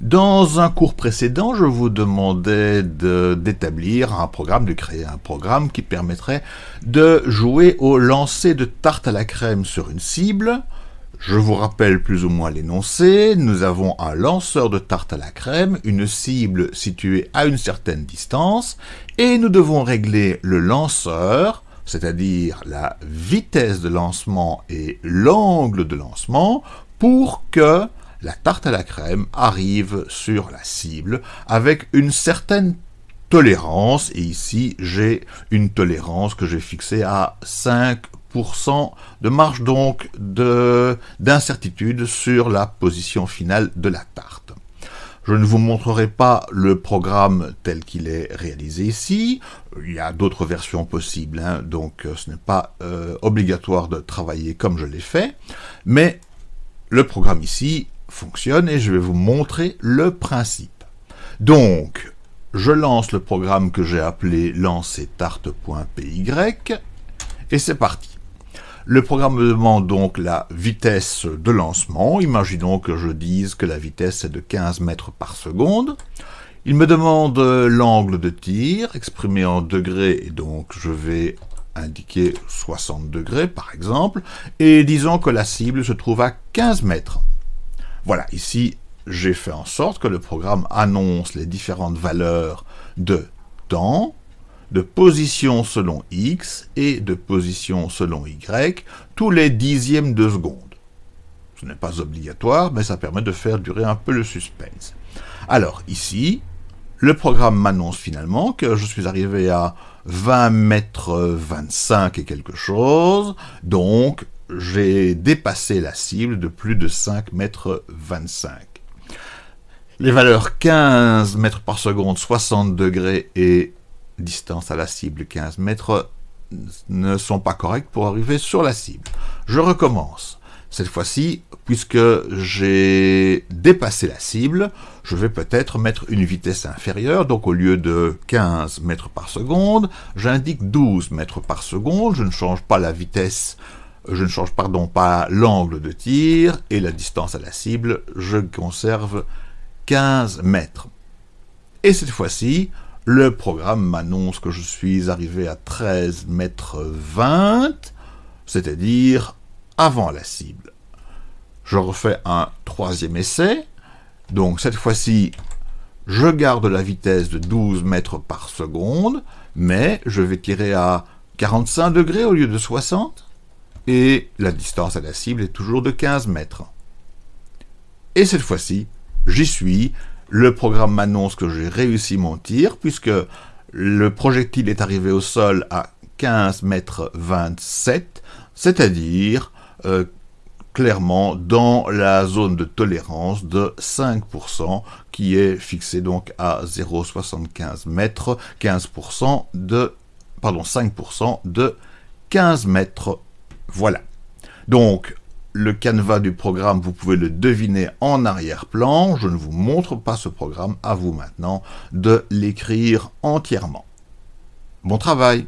Dans un cours précédent, je vous demandais d'établir un programme, de créer un programme qui permettrait de jouer au lancer de tarte à la crème sur une cible. Je vous rappelle plus ou moins l'énoncé. Nous avons un lanceur de tarte à la crème, une cible située à une certaine distance, et nous devons régler le lanceur, c'est-à-dire la vitesse de lancement et l'angle de lancement, pour que la tarte à la crème arrive sur la cible avec une certaine tolérance, et ici j'ai une tolérance que j'ai fixée à 5% de marge donc d'incertitude sur la position finale de la tarte. Je ne vous montrerai pas le programme tel qu'il est réalisé ici. Il y a d'autres versions possibles, hein, donc euh, ce n'est pas euh, obligatoire de travailler comme je l'ai fait. Mais le programme ici fonctionne et je vais vous montrer le principe. Donc, je lance le programme que j'ai appelé lancer-tarte.py et c'est parti. Le programme me demande donc la vitesse de lancement. Imaginons que je dise que la vitesse est de 15 mètres par seconde. Il me demande l'angle de tir, exprimé en degrés, et donc je vais indiquer 60 degrés par exemple, et disons que la cible se trouve à 15 mètres. Voilà, ici, j'ai fait en sorte que le programme annonce les différentes valeurs de temps, de position selon x et de position selon y tous les dixièmes de seconde. Ce n'est pas obligatoire, mais ça permet de faire durer un peu le suspense. Alors ici, le programme m'annonce finalement que je suis arrivé à 20 mètres 25 et quelque chose, donc j'ai dépassé la cible de plus de 5 mètres 25. Les valeurs 15 mètres par seconde, 60 degrés et distance à la cible 15 mètres ne sont pas corrects pour arriver sur la cible. Je recommence. Cette fois-ci, puisque j'ai dépassé la cible, je vais peut-être mettre une vitesse inférieure, donc au lieu de 15 mètres par seconde, j'indique 12 mètres par seconde, je ne change pas la vitesse je ne change pardon pas l'angle de tir et la distance à la cible, je conserve 15 mètres. Et cette fois-ci, le programme m'annonce que je suis arrivé à 13 mètres 20, c'est-à-dire avant la cible. Je refais un troisième essai, donc cette fois-ci, je garde la vitesse de 12 mètres par seconde, mais je vais tirer à 45 degrés au lieu de 60, et la distance à la cible est toujours de 15 mètres. Et cette fois-ci, j'y suis, le programme m'annonce que j'ai réussi mon tir, puisque le projectile est arrivé au sol à 15 mètres 27, c'est-à-dire euh, clairement dans la zone de tolérance de 5%, qui est fixée donc à 0,75 mètres, 15% de, pardon, 5% de 15 mètres voilà. Donc, le canevas du programme, vous pouvez le deviner en arrière-plan. Je ne vous montre pas ce programme, à vous maintenant de l'écrire entièrement. Bon travail